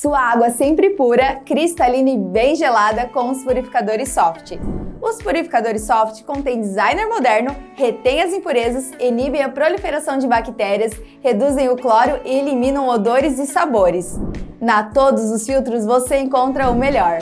Sua água sempre pura, cristalina e bem gelada com os purificadores Soft. Os purificadores Soft contêm designer moderno, retêm as impurezas, inibem a proliferação de bactérias, reduzem o cloro e eliminam odores e sabores. Na Todos os Filtros você encontra o melhor.